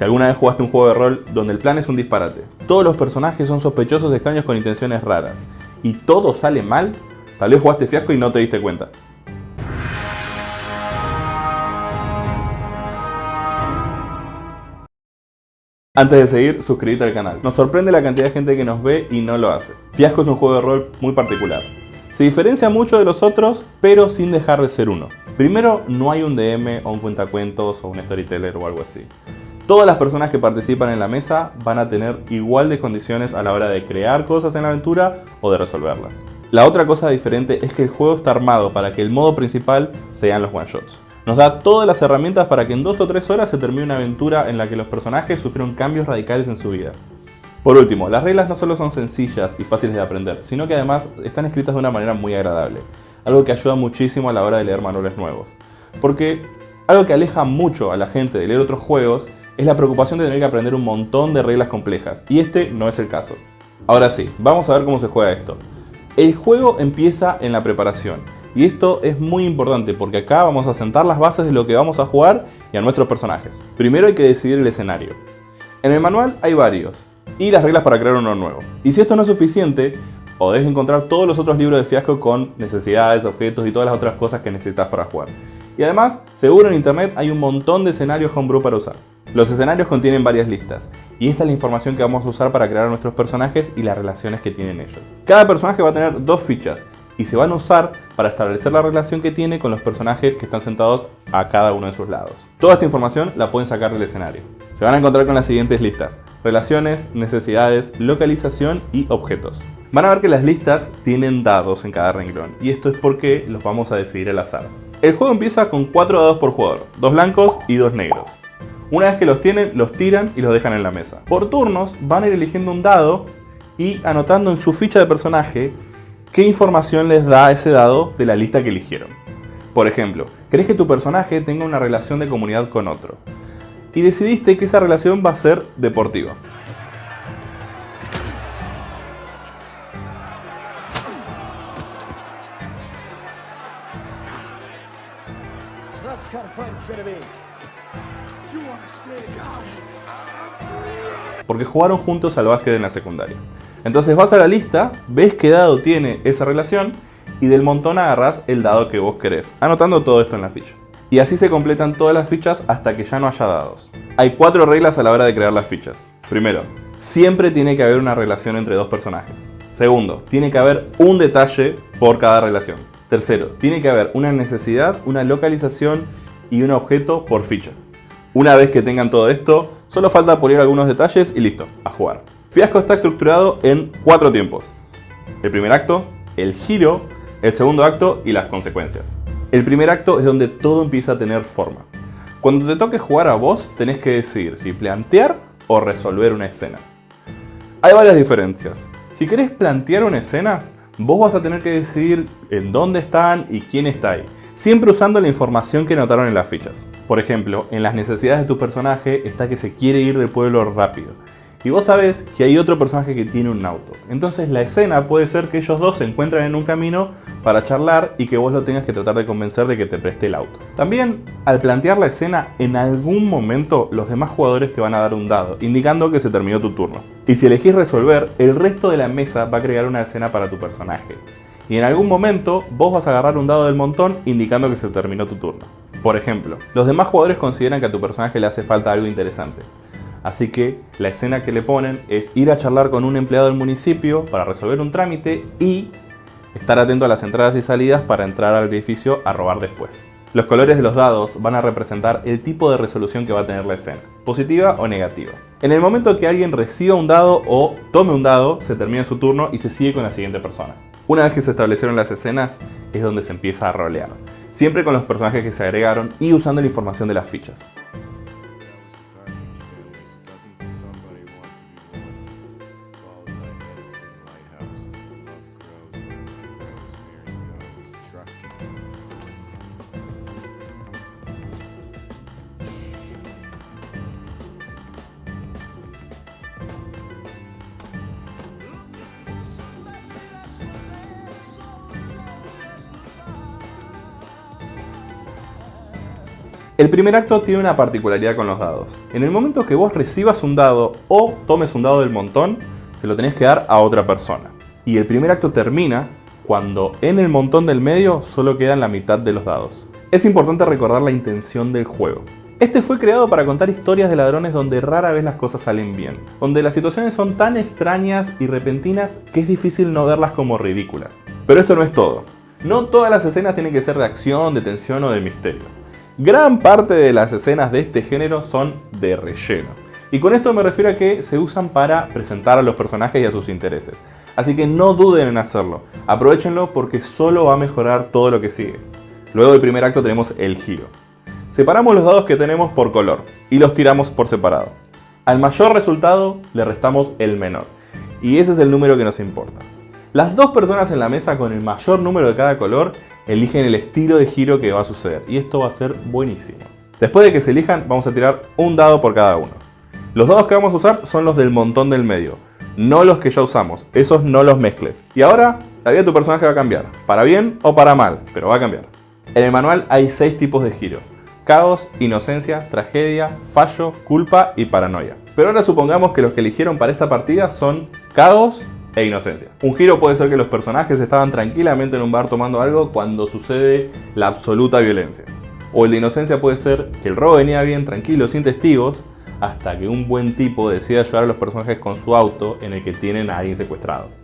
Si alguna vez jugaste un juego de rol donde el plan es un disparate, todos los personajes son sospechosos extraños con intenciones raras, y todo sale mal, tal vez jugaste fiasco y no te diste cuenta. Antes de seguir, suscríbete al canal. Nos sorprende la cantidad de gente que nos ve y no lo hace. Fiasco es un juego de rol muy particular. Se diferencia mucho de los otros, pero sin dejar de ser uno. Primero, no hay un DM o un cuentacuentos o un storyteller o algo así. Todas las personas que participan en la mesa van a tener igual de condiciones a la hora de crear cosas en la aventura o de resolverlas. La otra cosa diferente es que el juego está armado para que el modo principal sean los one shots. Nos da todas las herramientas para que en dos o tres horas se termine una aventura en la que los personajes sufrieron cambios radicales en su vida. Por último, las reglas no solo son sencillas y fáciles de aprender, sino que además están escritas de una manera muy agradable, algo que ayuda muchísimo a la hora de leer manuales nuevos. Porque algo que aleja mucho a la gente de leer otros juegos es la preocupación de tener que aprender un montón de reglas complejas, y este no es el caso. Ahora sí, vamos a ver cómo se juega esto. El juego empieza en la preparación, y esto es muy importante porque acá vamos a sentar las bases de lo que vamos a jugar y a nuestros personajes. Primero hay que decidir el escenario. En el manual hay varios, y las reglas para crear uno nuevo. Y si esto no es suficiente, podés encontrar todos los otros libros de fiasco con necesidades, objetos y todas las otras cosas que necesitas para jugar. Y además, seguro en internet hay un montón de escenarios homebrew para usar. Los escenarios contienen varias listas, y esta es la información que vamos a usar para crear nuestros personajes y las relaciones que tienen ellos. Cada personaje va a tener dos fichas, y se van a usar para establecer la relación que tiene con los personajes que están sentados a cada uno de sus lados. Toda esta información la pueden sacar del escenario. Se van a encontrar con las siguientes listas. Relaciones, necesidades, localización y objetos. Van a ver que las listas tienen dados en cada renglón, y esto es porque los vamos a decidir al azar. El juego empieza con 4 dados por jugador, dos blancos y dos negros. Una vez que los tienen, los tiran y los dejan en la mesa. Por turnos van a ir eligiendo un dado y anotando en su ficha de personaje qué información les da ese dado de la lista que eligieron. Por ejemplo, crees que tu personaje tenga una relación de comunidad con otro y decidiste que esa relación va a ser deportiva. Porque jugaron juntos al básquet en la secundaria. Entonces vas a la lista, ves qué dado tiene esa relación y del montón agarras el dado que vos querés, anotando todo esto en la ficha. Y así se completan todas las fichas hasta que ya no haya dados. Hay cuatro reglas a la hora de crear las fichas. Primero, siempre tiene que haber una relación entre dos personajes. Segundo, tiene que haber un detalle por cada relación. Tercero, tiene que haber una necesidad, una localización y un objeto por ficha. Una vez que tengan todo esto, solo falta pulir algunos detalles y listo, a jugar. Fiasco está estructurado en cuatro tiempos. El primer acto, el giro, el segundo acto y las consecuencias. El primer acto es donde todo empieza a tener forma. Cuando te toque jugar a vos, tenés que decidir si plantear o resolver una escena. Hay varias diferencias. Si querés plantear una escena, vos vas a tener que decidir en dónde están y quién está ahí, siempre usando la información que notaron en las fichas. Por ejemplo, en las necesidades de tu personaje está que se quiere ir del pueblo rápido y vos sabés que hay otro personaje que tiene un auto. Entonces la escena puede ser que ellos dos se encuentran en un camino para charlar y que vos lo tengas que tratar de convencer de que te preste el auto. También, al plantear la escena, en algún momento los demás jugadores te van a dar un dado, indicando que se terminó tu turno. Y si elegís resolver, el resto de la mesa va a crear una escena para tu personaje. Y en algún momento vos vas a agarrar un dado del montón indicando que se terminó tu turno. Por ejemplo, los demás jugadores consideran que a tu personaje le hace falta algo interesante. Así que la escena que le ponen es ir a charlar con un empleado del municipio para resolver un trámite y estar atento a las entradas y salidas para entrar al edificio a robar después. Los colores de los dados van a representar el tipo de resolución que va a tener la escena, positiva o negativa. En el momento que alguien reciba un dado o tome un dado, se termina su turno y se sigue con la siguiente persona. Una vez que se establecieron las escenas, es donde se empieza a rolear, siempre con los personajes que se agregaron y usando la información de las fichas. El primer acto tiene una particularidad con los dados. En el momento que vos recibas un dado o tomes un dado del montón, se lo tenés que dar a otra persona. Y el primer acto termina cuando en el montón del medio solo quedan la mitad de los dados. Es importante recordar la intención del juego. Este fue creado para contar historias de ladrones donde rara vez las cosas salen bien, donde las situaciones son tan extrañas y repentinas que es difícil no verlas como ridículas. Pero esto no es todo. No todas las escenas tienen que ser de acción, de tensión o de misterio. Gran parte de las escenas de este género son de relleno. Y con esto me refiero a que se usan para presentar a los personajes y a sus intereses. Así que no duden en hacerlo, aprovechenlo porque solo va a mejorar todo lo que sigue. Luego del primer acto tenemos el giro. Separamos los dados que tenemos por color y los tiramos por separado. Al mayor resultado le restamos el menor. Y ese es el número que nos importa. Las dos personas en la mesa con el mayor número de cada color eligen el estilo de giro que va a suceder y esto va a ser buenísimo. Después de que se elijan vamos a tirar un dado por cada uno. Los dados que vamos a usar son los del montón del medio, no los que ya usamos, esos no los mezcles. Y ahora la vida de tu personaje va a cambiar, para bien o para mal, pero va a cambiar. En el manual hay 6 tipos de giro. Caos, inocencia, tragedia, fallo, culpa y paranoia. Pero ahora supongamos que los que eligieron para esta partida son caos, e inocencia. Un giro puede ser que los personajes estaban tranquilamente en un bar tomando algo cuando sucede la absoluta violencia. O el de inocencia puede ser que el robo venía bien tranquilo, sin testigos, hasta que un buen tipo decide ayudar a los personajes con su auto en el que tienen a alguien secuestrado.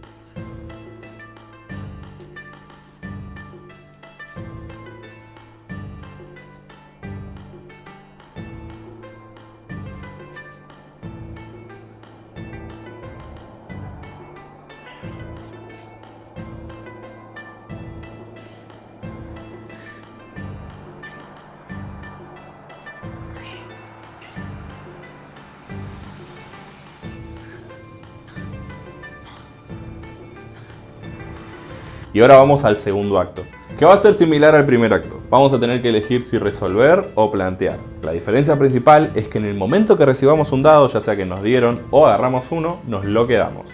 Y ahora vamos al segundo acto, que va a ser similar al primer acto. Vamos a tener que elegir si resolver o plantear. La diferencia principal es que en el momento que recibamos un dado, ya sea que nos dieron o agarramos uno, nos lo quedamos.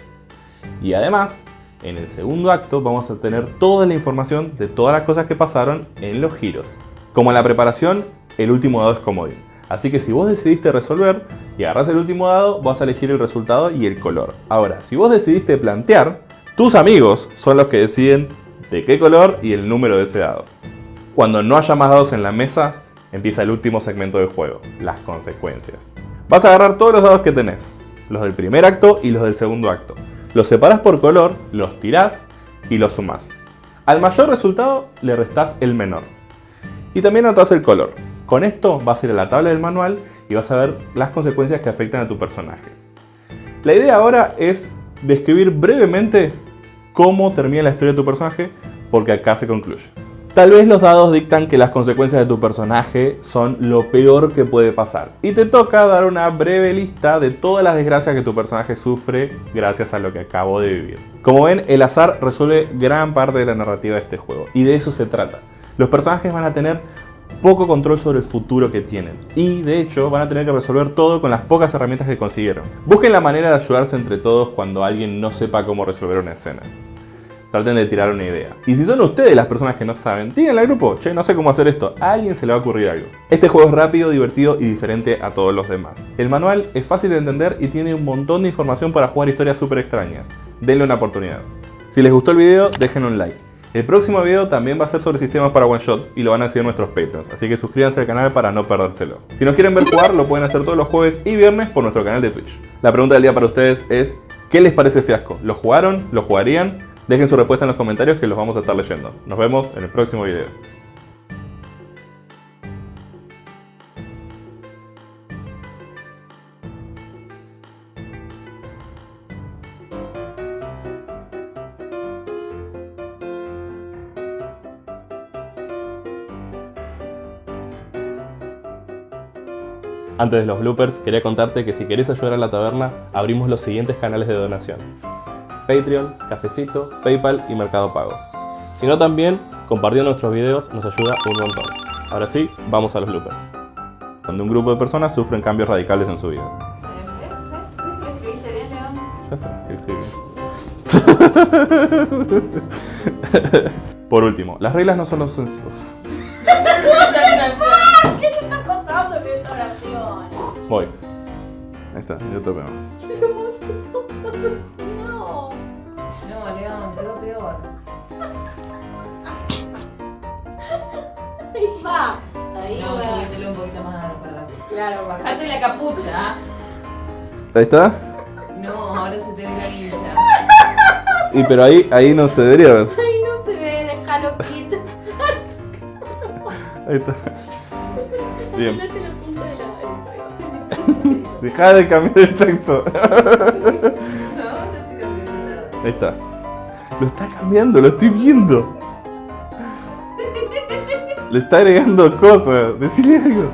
Y además, en el segundo acto vamos a tener toda la información de todas las cosas que pasaron en los giros. Como en la preparación, el último dado es comodín. Así que si vos decidiste resolver y agarras el último dado, vas a elegir el resultado y el color. Ahora, si vos decidiste plantear, tus amigos son los que deciden de qué color y el número de ese dado. Cuando no haya más dados en la mesa, empieza el último segmento del juego, las consecuencias. Vas a agarrar todos los dados que tenés, los del primer acto y los del segundo acto. Los separas por color, los tirás y los sumás. Al mayor resultado le restás el menor. Y también anotás el color. Con esto vas a ir a la tabla del manual y vas a ver las consecuencias que afectan a tu personaje. La idea ahora es describir brevemente cómo termina la historia de tu personaje, porque acá se concluye. Tal vez los dados dictan que las consecuencias de tu personaje son lo peor que puede pasar. Y te toca dar una breve lista de todas las desgracias que tu personaje sufre gracias a lo que acabo de vivir. Como ven, el azar resuelve gran parte de la narrativa de este juego. Y de eso se trata. Los personajes van a tener poco control sobre el futuro que tienen. Y de hecho van a tener que resolver todo con las pocas herramientas que consiguieron. Busquen la manera de ayudarse entre todos cuando alguien no sepa cómo resolver una escena. Traten de tirar una idea. Y si son ustedes las personas que no saben, díganle al grupo, che, no sé cómo hacer esto, a alguien se le va a ocurrir algo. Este juego es rápido, divertido y diferente a todos los demás. El manual es fácil de entender y tiene un montón de información para jugar historias súper extrañas. Denle una oportunidad. Si les gustó el video, dejen un like. El próximo video también va a ser sobre sistemas para One Shot y lo van a hacer nuestros Patreons, así que suscríbanse al canal para no perdérselo. Si nos quieren ver jugar, lo pueden hacer todos los jueves y viernes por nuestro canal de Twitch. La pregunta del día para ustedes es, ¿qué les parece Fiasco? ¿Lo jugaron? ¿Lo jugarían? Dejen su respuesta en los comentarios que los vamos a estar leyendo. Nos vemos en el próximo video. Antes de los bloopers, quería contarte que si querés ayudar a la taberna, abrimos los siguientes canales de donación. Patreon, Cafecito, Paypal y Mercado Pago. Si no también, compartiendo nuestros videos nos ayuda un montón. Ahora sí, vamos a los bloopers. Cuando un grupo de personas sufren cambios radicales en su vida. Ya sé, Por último, las reglas no son los... ¿Qué Voy. Ahí está, yo toco. No. No, León, quedó peor. Ahí va. Ahí No, va. subítelo un poquito más para. Claro, bajate. La capucha. Ahí está. No, ahora se te ve la guilla. Y pero ahí, ahí no se debería ver. Ay, no se ve, déjalo quieto. Ahí está. Bien. Deja de cambiar el texto. No, no estoy cambiando nada. Ahí está. Lo está cambiando, lo estoy viendo. Le está agregando cosas. Decirle algo.